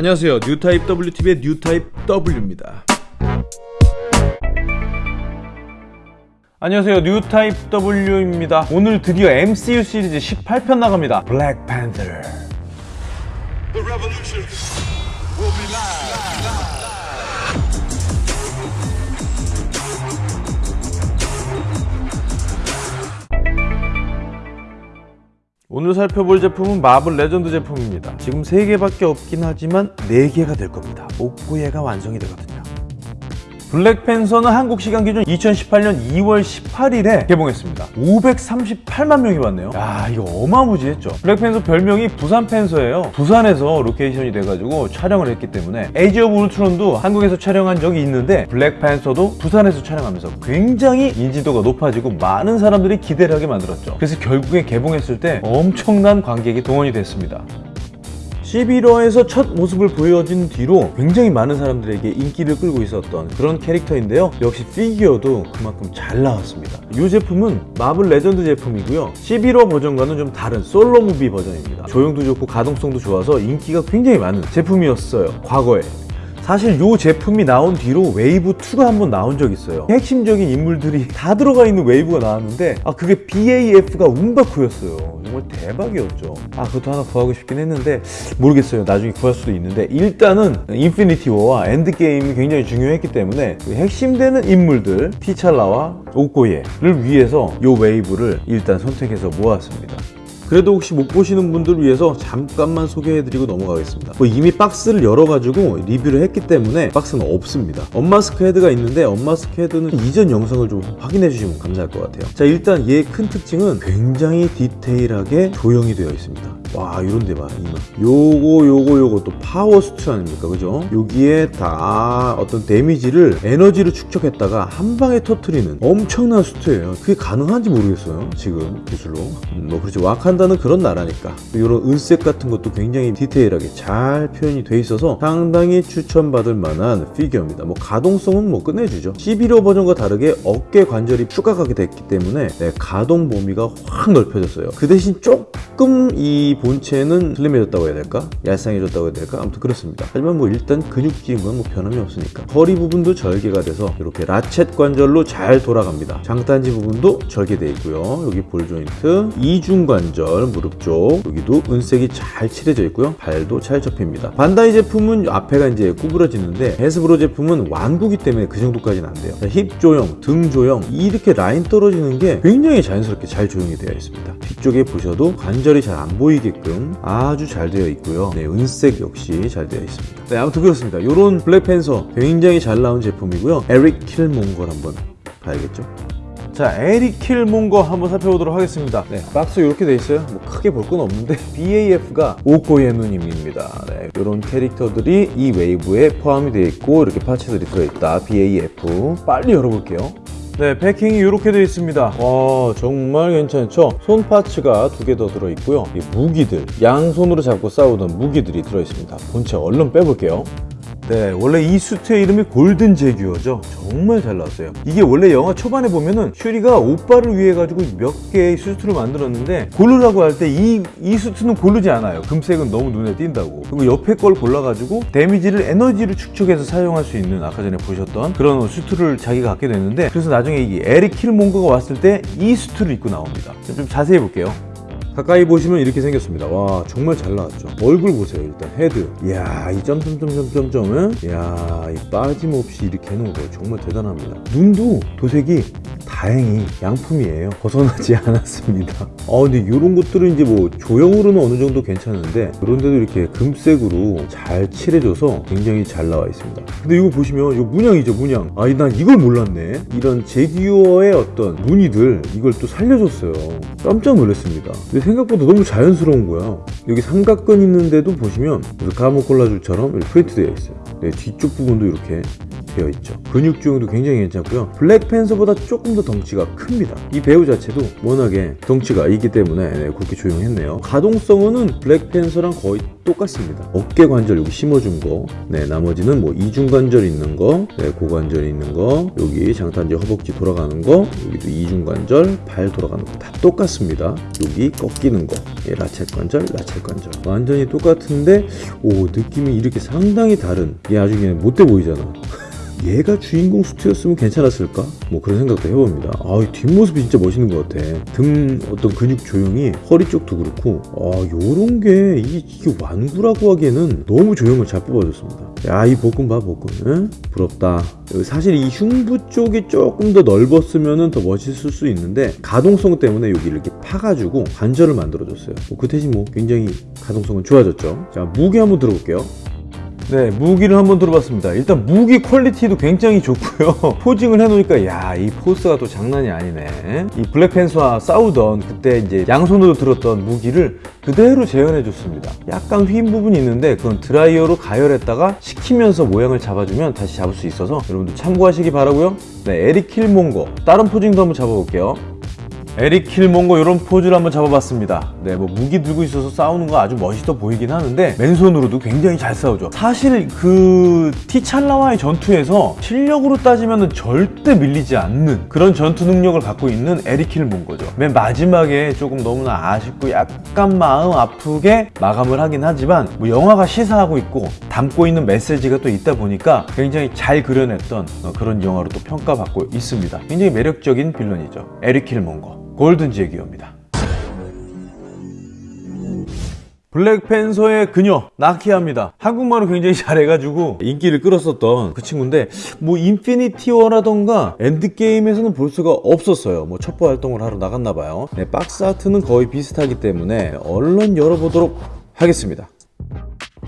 안녕하세요. 뉴타입 WTV의 뉴타입 W입니다. 안녕하세요. 뉴타입 W입니다. 오늘 드디어 MCU 시리즈 18편 나갑니다. 블랙팬서 오늘 살펴볼 제품은 마블 레전드 제품입니다. 지금 3개밖에 없긴 하지만 4개가 될 겁니다. 오코예가 완성이 되거든요 블랙팬서는 한국 시간 기준 2018년 2월 18일에 개봉했습니다. 538만 명이 봤네요. 야 이거 어마무지했죠. 블랙팬서 별명이 부산 팬서예요. 부산에서 로케이션이 돼가지고 촬영을 했기 때문에 에이지 오브 울트론도 한국에서 촬영한 적이 있는데 블랙팬서도 부산에서 촬영하면서 굉장히 인지도가 높아지고 많은 사람들이 기대를 하게 만들었죠. 그래서 결국에 개봉했을 때 엄청난 관객이 동원이 됐습니다 시빌 워에서 첫 모습을 보여준 뒤로 굉장히 많은 사람들에게 인기를 끌고 있었던 그런 캐릭터인데요. 역시 피규어도 그만큼 잘 나왔습니다. 이 제품은 마블 레전드 제품이고요. 시빌 워 버전과는 좀 다른 solo movie 버전입니다. 조형도 좋고 가동성도 좋아서 인기가 굉장히 많은 제품이었어요. 과거에 사실 이 제품이 나온 뒤로 웨이브 2가 한번 나온 적 있어요. 핵심적인 인물들이 다 들어가 있는 웨이브가 나왔는데 아 그게 BAF가 음바쿠였어요. 정말 대박이었죠. 아 그것도 하나 구하고 싶긴 했는데 모르겠어요. 나중에 구할 수도 있는데 일단은 인피니티 워와 엔드게임이 굉장히 중요했기 때문에 그 핵심되는 인물들 티찰라와 오코예를 위해서 이 웨이브를 일단 선택해서 모았습니다 그래도 혹시 못 보시는 분들을 위해서 잠깐만 소개해드리고 넘어가겠습니다. 뭐 이미 박스를 열어가지고 리뷰를 했기 때문에 박스는 없습니다. unmask 헤드가 있는데 unmask 헤드는 이전 영상을 좀 확인해 주시면 감사할 것 같아요. 자 일단 얘큰 특징은 굉장히 디테일하게 조형이 되어 있습니다 와 이런 데봐 이만 요거 요거 요거 또 파워 수트 아닙니까? 그죠? 여기에 다 어떤 데미지를 에너지로 축적했다가 한 방에 터트리는 엄청난 수트예요. 그게 가능한지 모르겠어요 지금 기술로. 음, 뭐 그렇지. 와칸다는 그런 나라니까. 이런 은색 같은 것도 굉장히 디테일하게 잘 표현이 돼 있어서 상당히 추천받을 만한 피규어입니다. 뭐 가동성은 뭐 끝내주죠. 시빌 워 버전과 다르게 어깨 관절이 추가하게 됐기 때문에 네, 가동 범위가 확 넓혀졌어요. 그 대신 조금 이 본체는 슬림해졌다고 해야 될까? 얄쌍해졌다고 해야 될까? 아무튼 그렇습니다. 하지만 뭐 일단 건뭐 변함이 없으니까. 허리 부분도 절개가 돼서 이렇게 ratchet 관절로 잘 돌아갑니다. 장단지 부분도 절개되어 있고요. 여기 볼 조인트, 이중 관절, 무릎 쪽 여기도 은색이 잘 칠해져 있고요. 발도 잘 접힙니다. 반다이 제품은 앞에가 이제 구부러지는데 베스브로 제품은 완구기 때문에 그 정도까지는 안 돼요. 힙 조형, 등 조형 이렇게 라인 떨어지는 게 굉장히 자연스럽게 잘 조형이 되어 있습니다. 뒤쪽에 보셔도 관절이 잘 안 보이게 끔 아주 잘 되어 있고요. 네, 은색 역시 잘 되어 있습니다. 네, 아무튼 그렇습니다. 이런 블랙팬서 굉장히 잘 나온 제품이고요. 에릭 킬몽걸 한번 봐야겠죠? 자, 에릭 킬몽거 한번 살펴보도록 하겠습니다. 네, 박스 이렇게 돼 있어요. 뭐 크게 볼 건 없는데 BAF가 오코의 누님입니다. 네, 이런 캐릭터들이 이 웨이브에 포함이 되어 있고 이렇게 파츠들이 들어있다. BAF 빨리 열어볼게요. 네, 패킹이 이렇게 되어 있습니다. 와, 정말 괜찮죠? 손 파츠가 두 개 더 들어있고요. 이 무기들, 양손으로 잡고 싸우던 무기들이 들어있습니다. 본체 얼른 빼볼게요. 네, 원래 이 수트의 이름이 골든 재규어죠. 정말 잘 나왔어요. 이게 원래 영화 초반에 보면은 슈리가 오빠를 위해 가지고 몇 개의 수트를 만들었는데 고르라고 할 때 이 이 수트는 고르지 않아요. 금색은 너무 눈에 띈다고. 그리고 옆에 걸 골라가지고 데미지를 에너지를 축적해서 사용할 수 있는 아까 전에 보셨던 그런 수트를 자기가 갖게 됐는데 그래서 나중에 이 에릭 킬몽거가 왔을 때 이 수트를 입고 나옵니다. 좀 자세히 볼게요. 가까이 보시면 이렇게 생겼습니다. 와 정말 잘 나왔죠. 얼굴 보세요 일단 헤드. 이야 이 점점점점점점은 이야 이 빠짐없이 이렇게 해놓은 거 정말 대단합니다. 눈도 도색이 다행히 양품이에요. 벗어나지 않았습니다. 아 근데 이런 것들은 이제 뭐 조형으로는 어느 정도 괜찮은데 그런데도 이렇게 금색으로 잘 칠해줘서 굉장히 잘 나와 있습니다. 근데 이거 보시면 이거 문양이죠 문양. 아니 난 이걸 몰랐네. 이런 제규어의 어떤 무늬들 이걸 또 살려줬어요. 깜짝 놀랐습니다 근데 생각보다 너무 자연스러운 거야. 여기 삼각근 있는데도 보시면 가모 콜라줄처럼 이렇게 프린트 되어 있어요. 네, 뒤쪽 부분도 이렇게 되어 있죠. 근육 주형도 굉장히 괜찮고요. 블랙팬서보다 조금 더 덩치가 큽니다. 이 배우 자체도 워낙에 덩치가 있기 때문에 네, 그렇게 조용했네요. 가동성은 블랙팬서랑 거의 똑같습니다. 어깨 관절 여기 심어준 거 네, 나머지는 뭐 이중관절 있는 거 네, 고관절 있는 거 여기 장탄지 허벅지 돌아가는 거 여기도 이중관절 발 돌아가는 거 다 똑같습니다. 여기 꺾여 끼는 거. 예, 라쳇 관절 라쳇 관절. 완전히 똑같은데 오 느낌이 이렇게 상당히 다른. 얘 그냥 못돼 보이잖아 얘가 주인공 수트였으면 괜찮았을까? 뭐 그런 생각도 해봅니다. 아, 이 뒷모습이 진짜 멋있는 것 같아. 등 어떤 근육 조형이 허리 쪽도 그렇고, 아, 요런 게 이게, 이게 완구라고 하기에는 너무 조형을 잘 뽑아줬습니다. 야, 이 복근 봐, 복근. 응? 부럽다. 사실 이 흉부 쪽이 조금 더 넓었으면 더 멋있을 수 있는데 가동성 때문에 여기 이렇게 파가지고 관절을 만들어줬어요. 뭐 그 대신 뭐 굉장히 가동성은 좋아졌죠. 자, 무기 한번 들어볼게요. 네, 무기를 한번 들어봤습니다. 일단 무기 quality도 굉장히 좋고요. posing을 해놓으니까 야, 이 포스가 또 장난이 아니네. 이 블랙팬서와 싸우던 그때 이제 양손으로 들었던 무기를 그대로 재현해 줬습니다. 약간 휜 부분이 있는데 그건 드라이어로 가열했다가 식히면서 모양을 잡아주면 다시 잡을 수 있어서 여러분들 참고하시기 바라고요. 네, 에릭 킬몽거 다른 posing도 한번 잡아볼게요. 에릭 킬몽고 이런 포즈를 한번 잡아봤습니다. 네, 뭐 무기 들고 있어서 싸우는 거 아주 멋있어 보이긴 하는데 맨손으로도 굉장히 잘 싸우죠. 사실 그 티찰라와의 전투에서 실력으로 따지면 절대 밀리지 않는 그런 전투 능력을 갖고 있는 에릭 킬몽고죠. 맨 마지막에 조금 너무나 아쉽고 약간 마음 아프게 마감을 하긴 하지만 뭐 영화가 시사하고 있고 담고 있는 메시지가 또 있다 보니까 굉장히 잘 그려냈던 어, 그런 영화로 또 평가받고 있습니다. 굉장히 매력적인 빌런이죠. 에릭 킬몽거. 골든지의 기호입니다. 블랙팬서의 그녀 나키아입니다. 한국말을 굉장히 잘해가지고 인기를 끌었었던 그 친구인데 뭐 인피니티 워라던가 엔드게임에서는 볼 수가 없었어요. 뭐 첩보 활동을 하러 나갔나봐요. 네, 박스 아트는 거의 비슷하기 때문에 얼른 열어보도록 하겠습니다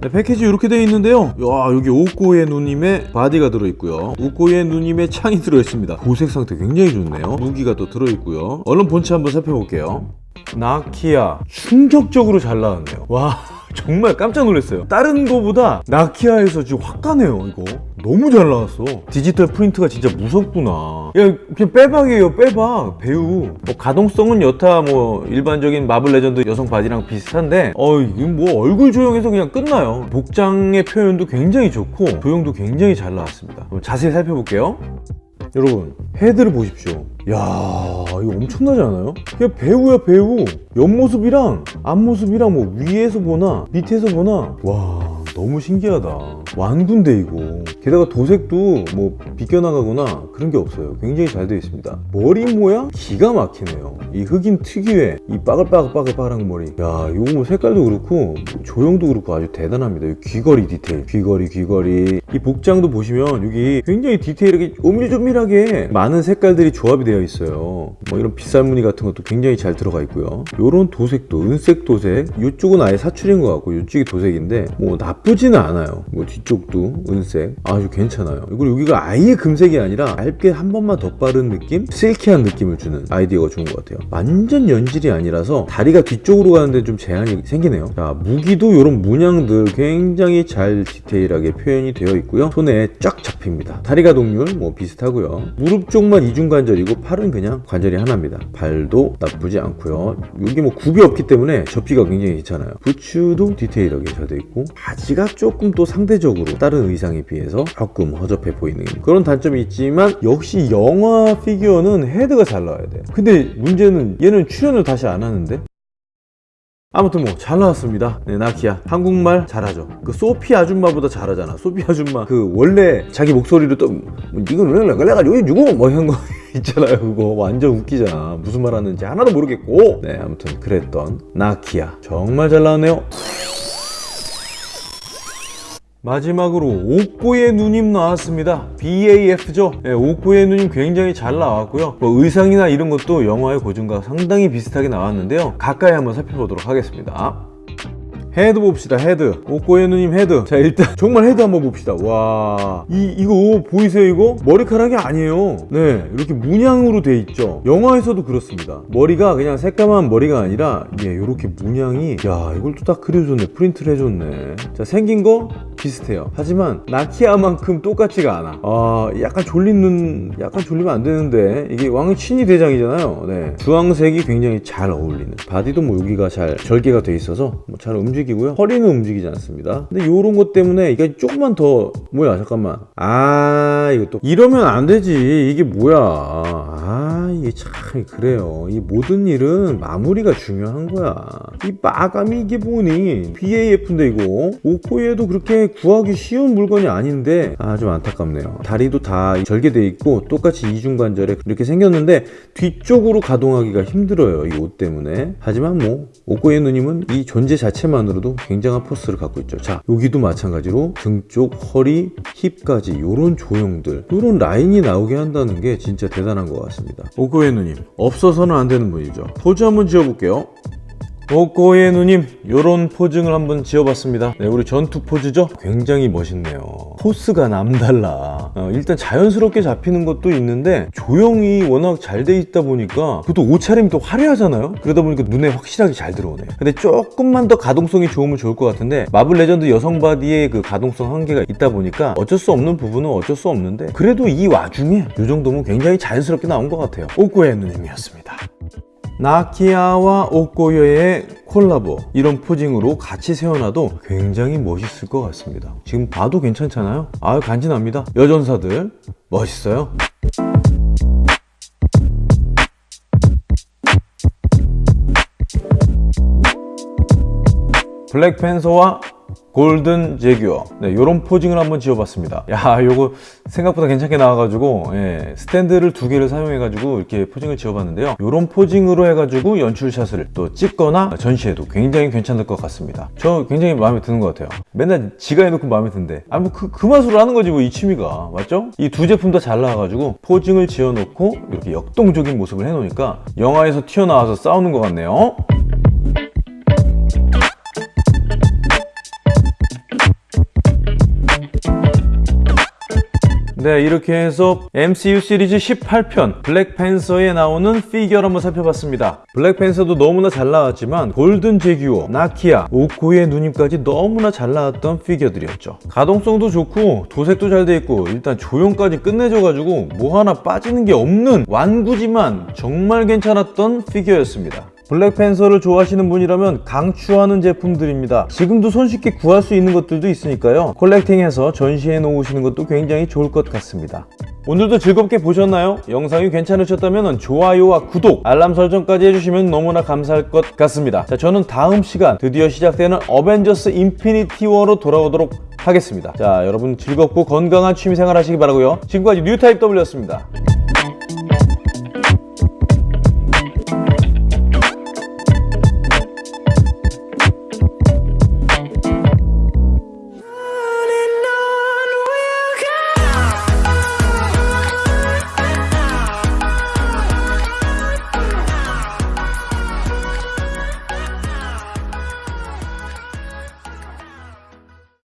네, 패키지 이렇게 되어 있는데요. 야 여기 오코예 누님의 바디가 들어있고요. 오코예 누님의 창이 들어있습니다. 도색 상태 굉장히 좋네요. 무기가 또 들어있고요. 얼른 본체 한번 살펴볼게요. 나키아. 충격적으로 잘 나왔네요. 와 정말 깜짝 놀랐어요. 다른 거보다 나키아에서 지금 확 가네요 이거. 너무 잘 나왔어. 디지털 프린트가 진짜 무섭구나. 야 그냥 빼박이에요 빼박. 배우. 뭐 가동성은 여타 뭐 일반적인 마블 레전드 여성 바디랑 비슷한데 어 이거 뭐 얼굴 조형해서 그냥 끝나요. 복장의 표현도 굉장히 좋고 조형도 굉장히 잘 나왔습니다. 자세히 살펴볼게요 여러분 헤드를 보십시오. 야 이거 엄청나지 않아요? 그냥 배우야 배우. 옆모습이랑 앞모습이랑 뭐 위에서 보나 밑에서 보나. 와 너무 신기하다 완군데 이거. 게다가 도색도 뭐 비껴나가거나 그런 게 없어요. 굉장히 잘 되어 있습니다. 머리 모양 기가 막히네요. 이 흑인 특유의 이 빠글빠글빠글빠글한 머리. 야 이거 뭐 색깔도 그렇고 조형도 그렇고 아주 대단합니다. 이 귀걸이 디테일. 귀걸이 귀걸이. 이 복장도 보시면 여기 굉장히 디테일하게 오밀조밀하게 많은 색깔들이 조합이 되어 있어요. 뭐 이런 빗살 무늬 같은 것도 굉장히 잘 들어가 있고요. 요런 도색도 은색 도색. 이쪽은 아예 사출인 것 같고 이쪽이 도색인데 뭐 나쁘지는 않아요. 뭐 뒤 쪽도 은색. 아주 괜찮아요. 그리고 여기가 아예 금색이 아니라 얇게 한 번만 더 바른 느낌? 실키한 느낌을 주는 아이디어가 좋은 것 같아요. 완전 연질이 아니라서 다리가 뒤쪽으로 가는데 좀 제한이 생기네요. 자 무기도 이런 문양들 굉장히 잘 디테일하게 표현이 되어 있고요. 손에 쫙 잡힙니다. 다리가 동률 뭐 비슷하고요. 무릎 쪽만 이중 관절이고 팔은 그냥 관절이 하나입니다. 발도 나쁘지 않고요. 여기 뭐 굽이 없기 때문에 접히가 굉장히 괜찮아요. 부츠도 디테일하게 잘 되어 있고 바지가 조금 또 상대적으로 다른 의상에 비해서 조금 허접해 보이는 그런 단점이 있지만 역시 영화 피규어는 헤드가 잘 나와야 돼. 근데 문제는 얘는 출연을 다시 안 하는데? 아무튼 뭐 잘 나왔습니다. 네 나키야. 한국말 잘하죠. 그 소피 아줌마보다 잘하잖아. 소피 아줌마. 그 원래 자기 목소리로 또 뭐, 이건 왜 내가 여기 누구 뭐 이런 거 있잖아요 그거. 완전 웃기잖아. 무슨 말 하는지 하나도 모르겠고. 네 아무튼 그랬던 나키야. 정말 잘 나왔네요 마지막으로 옥고의 누님 나왔습니다. BAF죠? 네, 옥고의 누님 굉장히 잘 나왔고요. 뭐 의상이나 이런 것도 영화의 고증과 상당히 비슷하게 나왔는데요. 가까이 한번 살펴보도록 하겠습니다 헤드 봅시다 헤드. 오코예 누님 헤드. 자 일단 정말 헤드 한번 봅시다. 와 이 이거 보이세요 이거? 머리카락이 아니에요. 네 이렇게 문양으로 돼 있죠. 영화에서도 그렇습니다. 머리가 그냥 새까만 머리가 아니라 예 이렇게 문양이 야 이걸 또 딱 그려줬네. 프린트를 해줬네. 자 생긴 거 비슷해요. 하지만 나키아만큼 똑같지가 않아. 아 약간 졸린 눈 약간 졸리면 안 되는데. 이게 왕의 친위 대장이잖아요. 네. 주황색이 굉장히 잘 어울리는. 바디도 뭐 여기가 잘 절개가 돼 있어서 뭐 잘 움직 이고요. 허리는 움직이지 않습니다. 근데 요런 것 때문에 이게 조금만 더 뭐야 잠깐만. 아 이거 또. 이러면 안 되지. 이게 뭐야 아아 이게 참 그래요. 이 모든 일은 마무리가 중요한 거야. 이 마감이 이게 뭐니? BAF인데 이거. 오코에도 그렇게 구하기 쉬운 물건이 아닌데. 아 좀 안타깝네요. 다리도 다 절개돼 있고 똑같이 이중관절에 이렇게 생겼는데 뒤쪽으로 가동하기가 힘들어요 이 옷 때문에. 하지만 뭐 오코에 누님은 이 존재 자체만으로도 굉장한 포스를 갖고 있죠. 자 여기도 마찬가지로 등 쪽 허리 힙까지 요런 조형들 요런 라인이 나오게 한다는 게 진짜 대단한 것 같습니다 오코예 누님 없어서는 안 되는 분이죠. 포즈 한번 지어볼게요 오코예 누님 요런 posing을 한번 지어봤습니다. 네 우리 전투 포즈죠? 굉장히 멋있네요. 포스가 남달라. 어, 일단 자연스럽게 잡히는 것도 있는데 조형이 워낙 잘 돼 있다 보니까 그것도 옷차림이 또 화려하잖아요? 그러다 보니까 눈에 확실하게 잘 들어오네 근데 조금만 더 가동성이 좋으면 좋을 것 같은데 마블 레전드 여성 바디의 그 가동성 한계가 있다 보니까 어쩔 수 없는 부분은 어쩔 수 없는데 그래도 이 와중에 이 정도면 굉장히 자연스럽게 나온 것 같아요. 오코예 누님이었습니다 나키아와 오코요의 콜라보 이런 포징으로 같이 세워놔도 굉장히 멋있을 것 같습니다. 지금 봐도 괜찮잖아요? 아유 간지납니다. 여전사들 멋있어요. 블랙팬서와 골든 제규어. 네, 요런 포징을 한번 지어봤습니다. 야 요거 생각보다 괜찮게 나와가지고 예, 스탠드를 두 개를 사용해가지고 이렇게 포징을 지어봤는데요. 요런 포징으로 해가지고 연출샷을 또 찍거나 전시해도 굉장히 괜찮을 것 같습니다. 저 굉장히 마음에 드는 것 같아요. 맨날 지가 해놓고 마음에 든대. 아뭐 그, 그 맛으로 하는 거지 뭐 이 취미가. 맞죠? 이 두 제품 다 잘 나와가지고 posing을 지어놓고 이렇게 역동적인 모습을 해놓으니까 영화에서 튀어나와서 싸우는 것 같네요 네 이렇게 해서 MCU 시리즈 18편 블랙팬서에 나오는 피규어를 한번 살펴봤습니다. 블랙팬서도 너무나 잘 나왔지만 골든 재규어, 나키아, 오코예 누님까지 너무나 잘 나왔던 피규어들이었죠. 가동성도 좋고 도색도 잘 돼 있고 일단 조형까지 끝내줘가지고 뭐 하나 빠지는 게 없는 완구지만 정말 괜찮았던 피규어였습니다 블랙팬서를 좋아하시는 분이라면 강추하는 제품들입니다. 지금도 손쉽게 구할 수 있는 것들도 있으니까요. collecting해서 전시해 놓으시는 것도 굉장히 좋을 것 같습니다. 오늘도 즐겁게 보셨나요? 영상이 괜찮으셨다면 좋아요와 구독, 알람 설정까지 해주시면 너무나 감사할 것 같습니다. 자, 저는 다음 시간 드디어 시작되는 어벤져스 인피니티 워로 돌아오도록 하겠습니다. 자, 여러분 즐겁고 건강한 취미생활 하시기 바라고요. 지금까지 뉴타입 W였습니다.